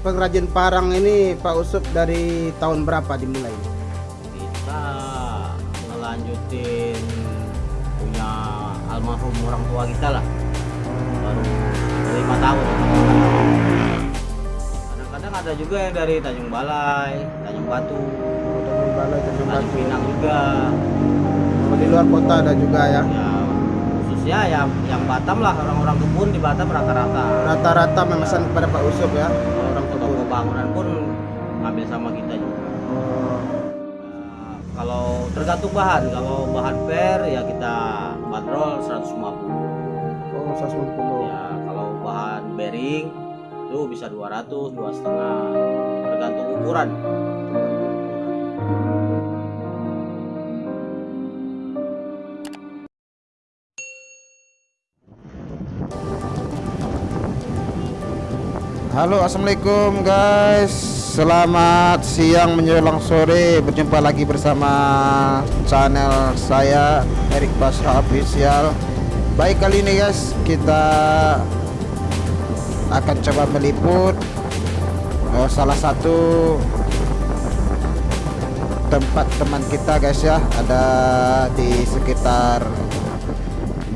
pengrajin parang ini Pak Usup dari tahun berapa dimulai? kita ngelanjutin punya almarhum orang tua kita lah baru lima tahun kadang-kadang ada juga yang dari Tanjung Balai Tanjung Batu Tanjung Balai, Tanjung Tanjung Batu. Pinang juga Oh, di luar kota ada juga ya. ya khususnya yang yang Batam lah orang-orang kebun di Batam rata-rata Rata-rata memesan kepada Pak Usup ya. Tergantung bahan. Kalau bahan per ya kita bandrol 150 oh 150. ya kalau bahan bearing itu bisa 200 dua setengah. Tergantung ukuran Halo assalamualaikum guys. Selamat siang menjelang sore. Berjumpa lagi bersama channel saya Erik Basra Official. Baik kali ini guys Kita akan coba meliput eh, Salah satu Tempat teman kita guys ya. Ada di sekitar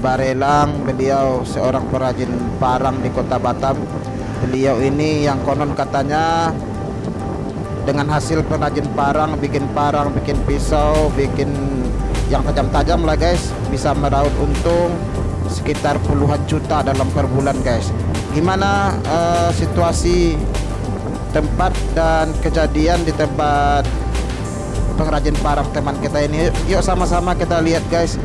Barelang. Beliau seorang perajin parang di kota Batam Beliau ini yang konon katanya dengan hasil pengrajin parang, bikin parang, bikin pisau, bikin yang tajam-tajam lah guys, bisa meraup untung sekitar puluhan juta dalam per bulan guys. Gimana eh, situasi tempat dan kejadian di tempat pengrajin parang teman kita ini? Yuk sama-sama kita lihat guys.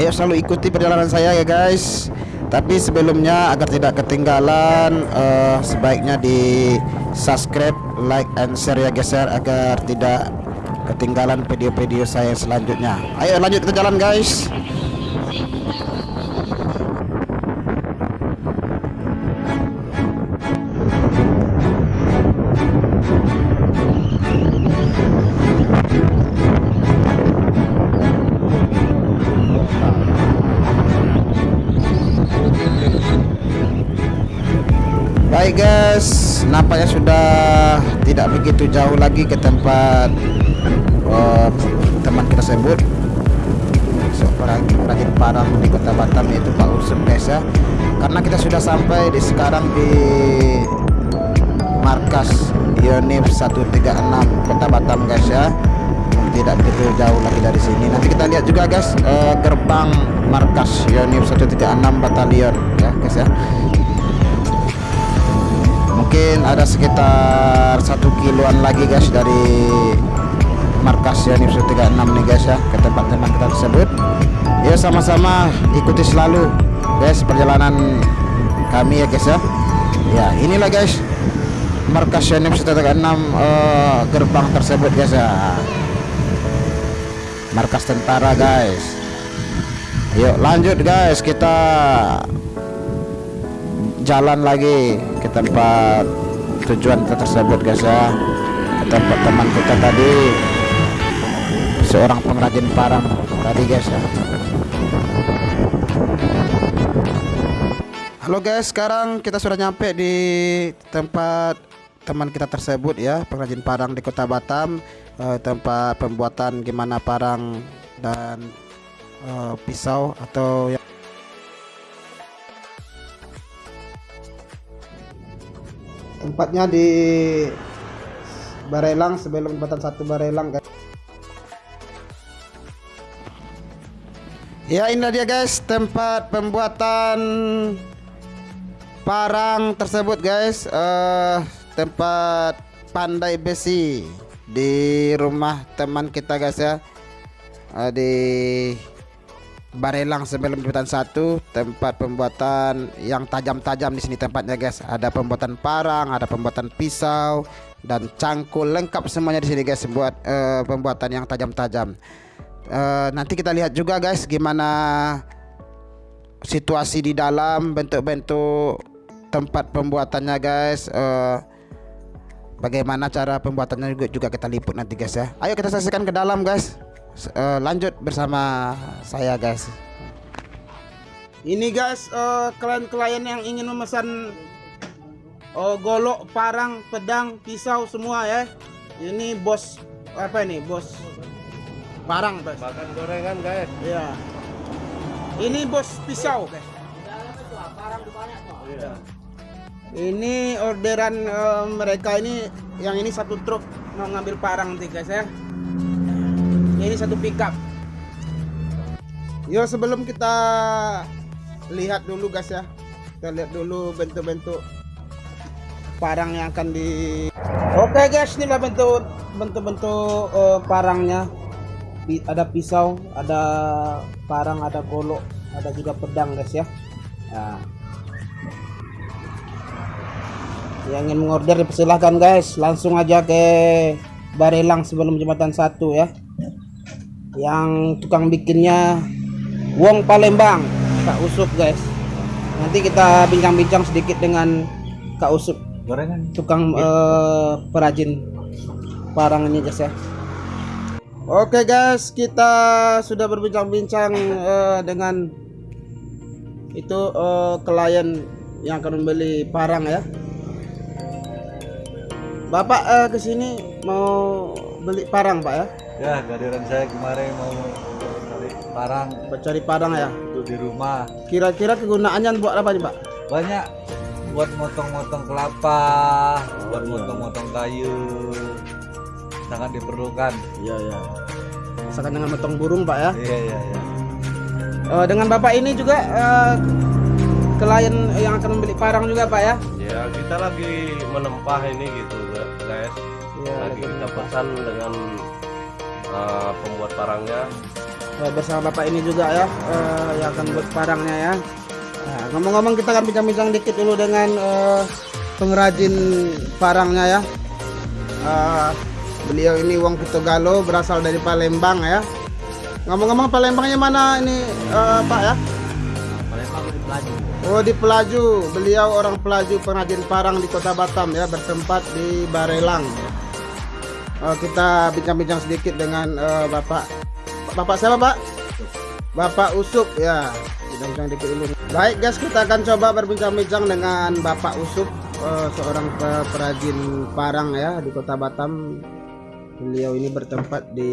Ayo selalu ikuti perjalanan saya ya guys. Tapi sebelumnya agar tidak ketinggalan eh, sebaiknya di subscribe, like and share ya guys ya agar tidak ketinggalan video-video saya selanjutnya. Ayo lanjut kita jalan guys. Nampaknya sudah tidak begitu jauh lagi ke tempat eh, teman kita sebut seorang perajin parang di kota Batam yaitu Pak Usep ya. Karena kita sudah sampai di sekarang di markas Yonif 136 kota Batam guys ya. Tidak begitu jauh lagi dari sini. Nanti kita lihat juga guys eh, gerbang markas Yonif 136 Batalion ya guys ya mungkin ada sekitar satu kiloan lagi guys dari markas Yanif 136 nih guys ya ke tempat teman kita tersebut. Ya sama-sama ikuti selalu guys perjalanan kami ya guys ya. Ya inilah guys markas Yanif 136 eh, gerbang tersebut guys ya. Markas tentara guys. Yuk lanjut guys kita jalan lagi ke tempat tujuan kita tersebut guys ya. Ke tempat teman kita tadi. Seorang pengrajin parang tadi guys ya. Halo guys sekarang kita sudah nyampe di tempat teman kita tersebut ya. Pengrajin parang di kota Batam. Eh, tempat pembuatan gimana parang dan eh, pisau atau yang tempatnya di Barelang sebelum jembatan satu Barelang guys. Ya ini dia guys tempat pembuatan parang tersebut guys eh tempat pandai besi di rumah teman kita guys ya Eh, di Barelang sebelum jembatan satu tempat pembuatan yang tajam-tajam di sini tempatnya guys. Ada pembuatan parang, ada pembuatan pisau dan cangkul lengkap semuanya di sini guys buat eh, pembuatan yang tajam-tajam. Eh, nanti kita lihat juga guys gimana situasi di dalam bentuk-bentuk tempat pembuatannya guys. Eh, bagaimana cara pembuatannya juga kita liput nanti guys ya. Ayo kita saksikan ke dalam guys. Eh, lanjut bersama saya guys. Ini guys, eh, klien-klien yang ingin memesan eh, golok, parang, pedang, pisau semua ya. Ini bos apa ini? Bos parang guys. Makan gorengan guys. Iya. Ini bos pisau guys. Iya. Ini orderan eh, mereka ini yang ini satu truk mau ngambil parang nanti guys ya. Ini satu pickup. Yo sebelum kita lihat dulu guys ya. Kita lihat dulu bentuk-bentuk parang yang akan di Oke guys, inilah bentuk bentuk-bentuk eh, parangnya. Ada pisau, ada parang, ada golok, ada juga pedang guys ya. Nah, yang ingin mengorder dipersilahkan guys langsung aja ke Barelang sebelum jembatan satu ya yang tukang bikinnya Wong Palembang Kak Usup guys. Nanti kita bincang-bincang sedikit dengan Kak Usup Gorengan. tukang eh, perajin parang ini guys ya. Oke guys kita sudah berbincang-bincang eh, dengan itu eh, klien yang akan membeli parang ya. Bapak eh, ke sini mau beli parang pak ya Ya, kehadiran saya kemarin mau cari parang mencari parang ya untuk di rumah. kira-kira kegunaannya buat apa nih pak Banyak buat motong-motong kelapa, buat motong-motong kayu. Sangat diperlukan. iya iya misalkan dengan motong burung pak ya Iya, iya, iya. Eh, dengan bapak ini juga eh, klien yang akan membeli parang juga pak ya Ya kita lagi menempah ini gitu guys. Iya, lagi kita pesan dengan uh, pembuat parangnya. Eh, bersama bapak ini juga ya. Eh, yang akan buat parangnya ya. Nah, ngomong-ngomong kita akan bincang-bincang dikit dulu dengan eh, pengrajin parangnya ya. Eh, beliau ini Wong Pitogalo berasal dari Palembang ya. Ngomong-ngomong Palembangnya mana ini eh, Pak ya? Palembang itu pelaju. Oh di Pelaju, beliau orang Pelaju pengrajin parang di Kota Batam ya bertempat di Barelang. Oh, kita bincang-bincang sedikit dengan eh, Bapak. Bapak siapa Pak? Bapak Usup ya. Bincang-bincang dikit dulu. Baik guys, kita akan coba berbincang-bincang dengan Bapak Usup, eh, seorang pe- perajin parang ya di Kota Batam. Beliau ini bertempat di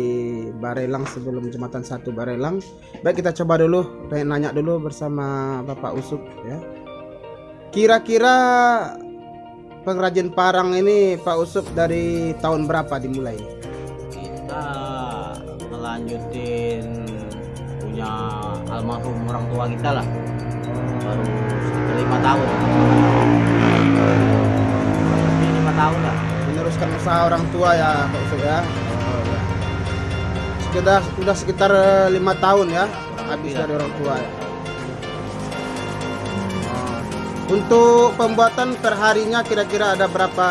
Barelang sebelum jembatan satu Barelang. Baik kita coba dulu, pengen nanya dulu bersama Bapak Usup ya. Kira-kira pengrajin parang ini Pak Usup dari tahun berapa dimulai? kita ngelanjutin punya almarhum orang tua kita lah baru sekitar lima tahun lebih lima tahun lah Meneruskan usaha orang tua ya Pak Usup ya. Oh, ya. Sekitar sudah sekitar eh, lima tahun ya habis dari orang tua ya. Untuk pembuatan perharinya kira-kira ada berapa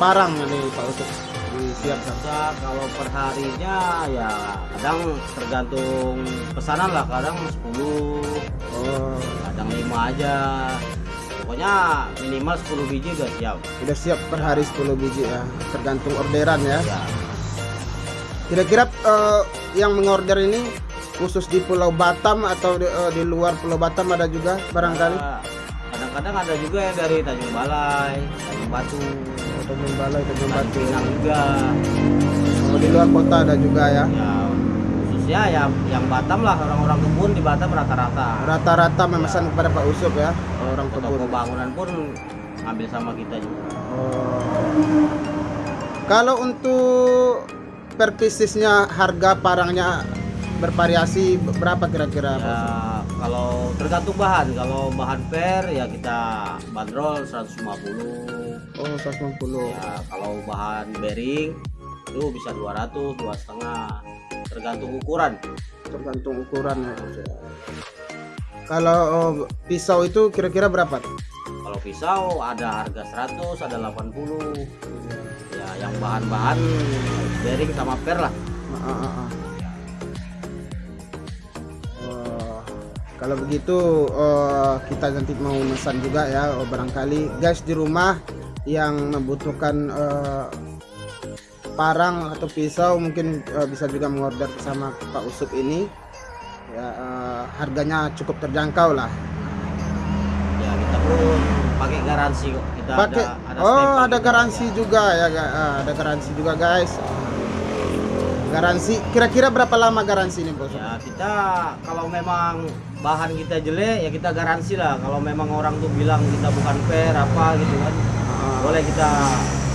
parang nih Pak Usup disiapkan? kita kalau perharinya ya kadang tergantung pesanan lah. Kadang 10 Oh, kadang 5 aja. Pokoknya minimal 10 biji udah siap. Udah siap per hari 10 biji ya, tergantung orderan ya. ya Kira-kira eh, yang mengorder ini khusus di Pulau Batam atau di, eh, di luar Pulau Batam ada juga barangkali? Ya, kadang-kadang ada juga yang dari Tanjung Balai Tanjung Batu Tanjung Balai, Tanjung Tanjung Batu. Pinang juga Oh, di luar kota ada juga ya. ya khususnya yang yang Batam lah orang-orang kebun di Batam rata-rata Rata-rata memesan kepada Pak Usup ya, orang toko kebun. bangunan pun ngambil sama kita juga Oh. Kalau untuk per piecesnya harga parangnya bervariasi berapa kira-kira? Pak ya Usup? Kalau tergantung bahan kalau bahan per ya kita bandrol 150 Oh, 150. ya kalau bahan bearing itu bisa 200 dua setengah tergantung ukuran Tergantung ukuran ya. Usup. Kalau oh, pisau itu kira-kira berapa? kalau pisau ada harga 100 ada 80 ya yang bahan-bahan bearing sama per lah Ah, ah, ah. Kalau begitu oh, kita nanti mau pesan juga ya oh, barangkali. Guys di rumah yang membutuhkan eh, parang atau pisau mungkin eh, bisa juga mengorder sama Pak Usup ini. Ya eh, harganya cukup terjangkau lah. Ya kita pun pakai garansi kok. Kita pakai ada, ada oh ada garansi ya. juga ya ah, ada garansi juga guys garansi. Kira-kira berapa lama garansi ini bos? Ya kita kalau memang bahan kita jelek ya kita garansi lah. Kalau memang orang tuh bilang kita bukan fair apa gitu kan Ah. boleh kita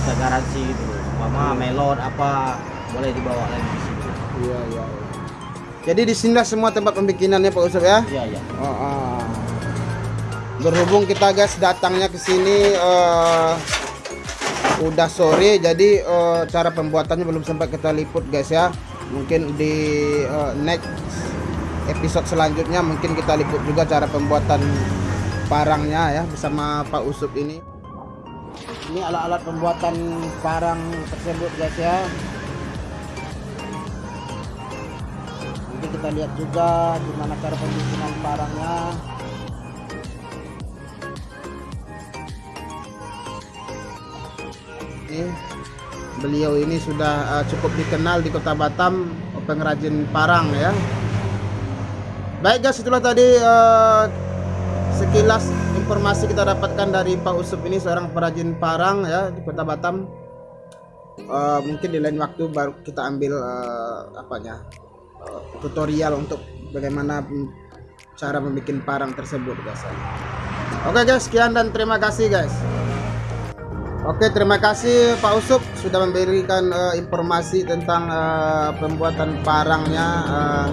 kita garansi gitu. Mama melon apa boleh dibawa lagi di situ iya iya iya. jadi di sini semua tempat pembikinannya Pak Usop ya? Iya iya. Oh, ah. Berhubung kita guys datangnya ke sini eh, udah sore, jadi eh, cara pembuatannya belum sempat kita liput guys ya. Mungkin di eh, next episode selanjutnya mungkin kita liput juga cara pembuatan parangnya ya bersama Pak Usup ini. Ini alat-alat pembuatan parang tersebut guys ya. Nanti kita lihat juga gimana cara pembikinan parangnya. Ini beliau ini sudah uh, cukup dikenal di kota Batam pengrajin parang ya. Baik guys itulah tadi uh, sekilas informasi kita dapatkan dari Pak Usup ini seorang perajin parang ya di kota Batam. Uh, mungkin di lain waktu baru kita ambil uh, apanya uh, tutorial untuk bagaimana cara membuat parang tersebut guys oke guys sekian dan terima kasih guys Oke, terima kasih Pak Usup sudah memberikan eh, informasi tentang eh, pembuatan parangnya, eh,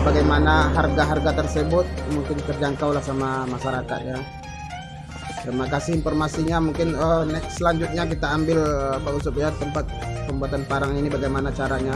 bagaimana harga-harga tersebut mungkin terjangkau lah sama masyarakat ya. Terima kasih informasinya. Mungkin eh, next selanjutnya kita ambil eh, Pak Usup ya tempat pembuatan parang ini bagaimana caranya.